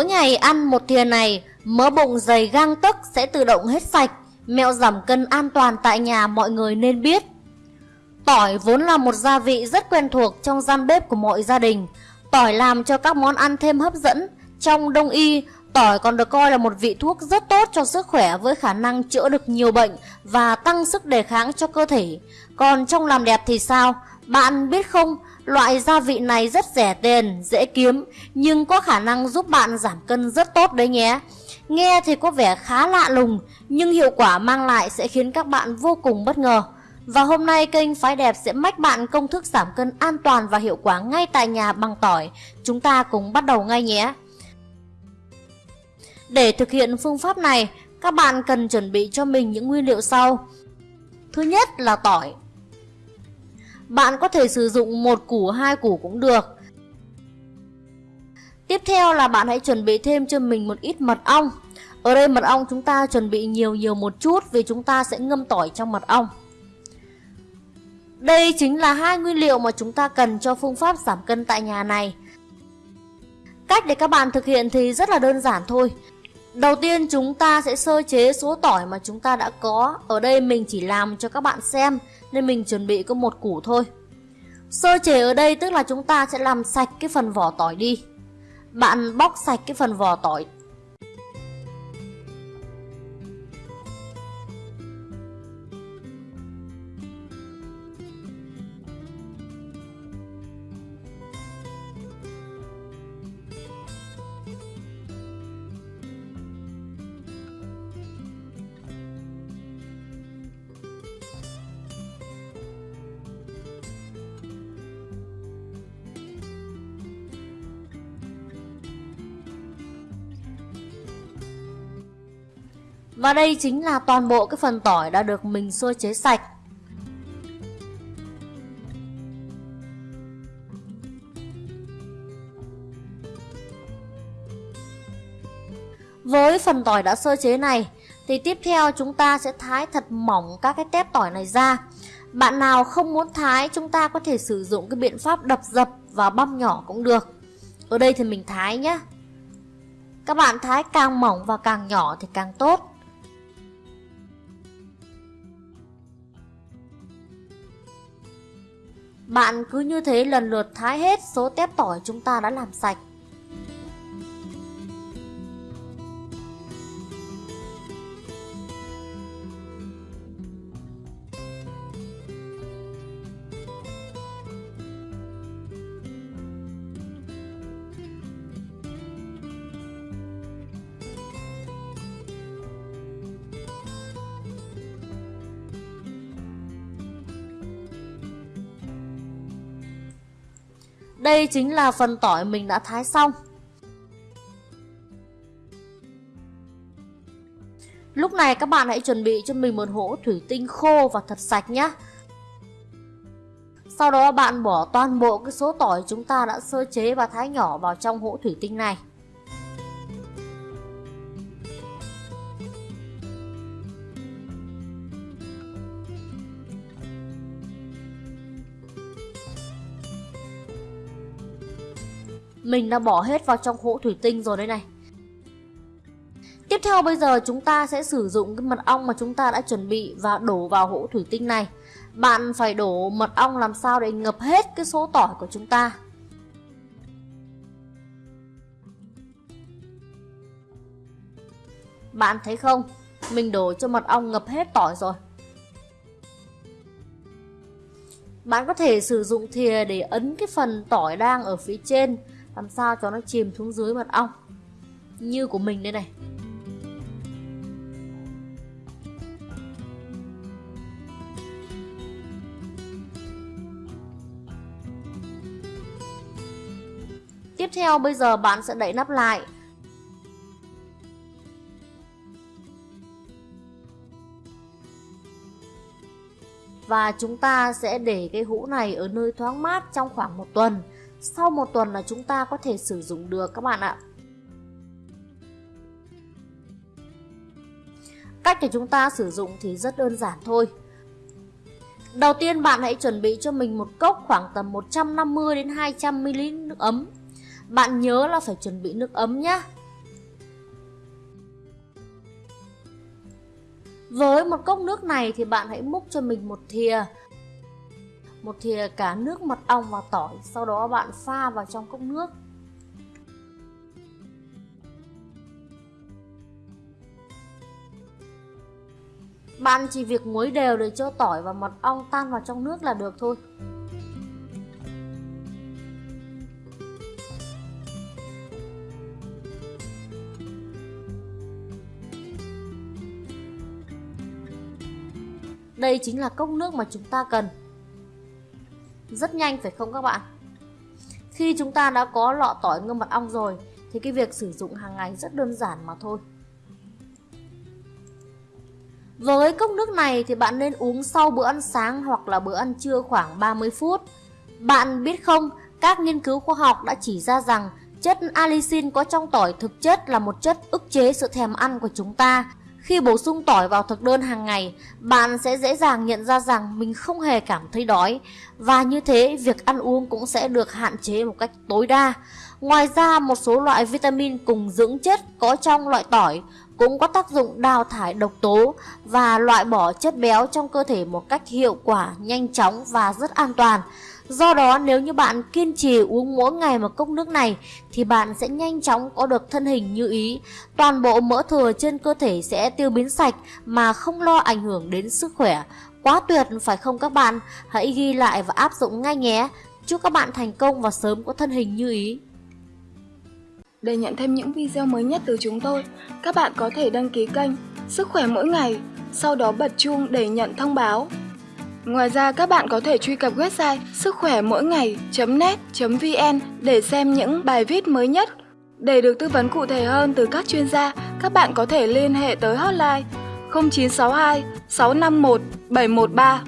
Mỗi ngày ăn một thìa này, mỡ bụng dày gang tấc sẽ tự động hết sạch. Mẹo giảm cân an toàn tại nhà mọi người nên biết. Tỏi vốn là một gia vị rất quen thuộc trong gian bếp của mọi gia đình. Tỏi làm cho các món ăn thêm hấp dẫn. Trong đông y, tỏi còn được coi là một vị thuốc rất tốt cho sức khỏe với khả năng chữa được nhiều bệnh và tăng sức đề kháng cho cơ thể. Còn trong làm đẹp thì sao? Bạn biết không, loại gia vị này rất rẻ tiền, dễ kiếm nhưng có khả năng giúp bạn giảm cân rất tốt đấy nhé. Nghe thì có vẻ khá lạ lùng nhưng hiệu quả mang lại sẽ khiến các bạn vô cùng bất ngờ. Và hôm nay kênh Phái Đẹp sẽ mách bạn công thức giảm cân an toàn và hiệu quả ngay tại nhà bằng tỏi. Chúng ta cùng bắt đầu ngay nhé. Để thực hiện phương pháp này, các bạn cần chuẩn bị cho mình những nguyên liệu sau. Thứ nhất là tỏi. Bạn có thể sử dụng một củ, hai củ cũng được. Tiếp theo là bạn hãy chuẩn bị thêm cho mình một ít mật ong. Ở đây mật ong chúng ta chuẩn bị nhiều nhiều một chút vì chúng ta sẽ ngâm tỏi trong mật ong. Đây chính là hai nguyên liệu mà chúng ta cần cho phương pháp giảm cân tại nhà này. Cách để các bạn thực hiện thì rất là đơn giản thôi. Đầu tiên chúng ta sẽ sơ chế số tỏi mà chúng ta đã có. Ở đây mình chỉ làm cho các bạn xem nên mình chuẩn bị có một củ thôi. Sơ chế ở đây tức là chúng ta sẽ làm sạch cái phần vỏ tỏi đi. Bạn bóc sạch cái phần vỏ tỏi Và đây chính là toàn bộ cái phần tỏi đã được mình sơ chế sạch. Với phần tỏi đã sơ chế này, thì tiếp theo chúng ta sẽ thái thật mỏng các cái tép tỏi này ra. Bạn nào không muốn thái, chúng ta có thể sử dụng cái biện pháp đập dập và băm nhỏ cũng được. Ở đây thì mình thái nhé. Các bạn thái càng mỏng và càng nhỏ thì càng tốt. Bạn cứ như thế lần lượt thái hết số tép tỏi chúng ta đã làm sạch. Đây chính là phần tỏi mình đã thái xong. Lúc này các bạn hãy chuẩn bị cho mình một hũ thủy tinh khô và thật sạch nhé. Sau đó bạn bỏ toàn bộ cái số tỏi chúng ta đã sơ chế và thái nhỏ vào trong hũ thủy tinh này. Mình đã bỏ hết vào trong hũ thủy tinh rồi đây này. Tiếp theo bây giờ chúng ta sẽ sử dụng cái mật ong mà chúng ta đã chuẩn bị và đổ vào hũ thủy tinh này. Bạn phải đổ mật ong làm sao để ngập hết cái số tỏi của chúng ta? Bạn thấy không? Mình đổ cho mật ong ngập hết tỏi rồi. Bạn có thể sử dụng thìa để ấn cái phần tỏi đang ở phía trên làm sao cho nó chìm xuống dưới mật ong? Như của mình đây này. Tiếp theo, bây giờ bạn sẽ đậy nắp lại. Và chúng ta sẽ để cái hũ này ở nơi thoáng mát trong khoảng một tuần sau một tuần là chúng ta có thể sử dụng được các bạn ạ. Cách để chúng ta sử dụng thì rất đơn giản thôi. Đầu tiên, bạn hãy chuẩn bị cho mình một cốc khoảng tầm 150 đến 200 ml nước ấm. Bạn nhớ là phải chuẩn bị nước ấm nhé Với một cốc nước này thì bạn hãy múc cho mình một thìa. Một thìa cả nước mật ong và tỏi, Sau đó bạn pha vào trong cốc nước. Bạn chỉ việc muối đều để cho tỏi và mật ong tan vào trong nước là được thôi. Đây chính là cốc nước mà chúng ta cần. Rất nhanh phải không các bạn Khi chúng ta đã có lọ tỏi ngâm mật ong rồi Thì cái việc sử dụng hàng ngày rất đơn giản mà thôi với cốc nước này thì bạn nên uống sau bữa ăn sáng hoặc là bữa ăn trưa khoảng 30 phút. Bạn biết không, các nghiên cứu khoa học đã chỉ ra rằng chất allicin có trong tỏi thực chất là một chất ức chế sự thèm ăn của chúng ta. Khi bổ sung tỏi vào thực đơn hàng ngày, bạn sẽ dễ dàng nhận ra rằng mình không hề cảm thấy đói và như thế việc ăn uống cũng sẽ được hạn chế một cách tối đa. Ngoài ra, một số loại vitamin cùng dưỡng chất có trong loại tỏi cũng có tác dụng đào thải độc tố và loại bỏ chất béo trong cơ thể một cách hiệu quả, nhanh chóng và rất an toàn. Do đó nếu như bạn kiên trì uống mỗi ngày một cốc nước này thì bạn sẽ nhanh chóng có được thân hình như ý. Toàn bộ mỡ thừa trên cơ thể sẽ tiêu biến sạch mà không lo ảnh hưởng đến sức khỏe. Quá tuyệt phải không các bạn? Hãy ghi lại và áp dụng ngay nhé. Chúc các bạn thành công và sớm có thân hình như ý. Để nhận thêm những video mới nhất từ chúng tôi, các bạn có thể đăng ký kênh Sức khỏe mỗi ngày, sau đó bật chuông để nhận thông báo. Ngoài ra các bạn có thể truy cập website sức khỏe mỗi ngày.net.vn để xem những bài viết mới nhất. Để được tư vấn cụ thể hơn từ các chuyên gia, các bạn có thể liên hệ tới hotline 0962 651 713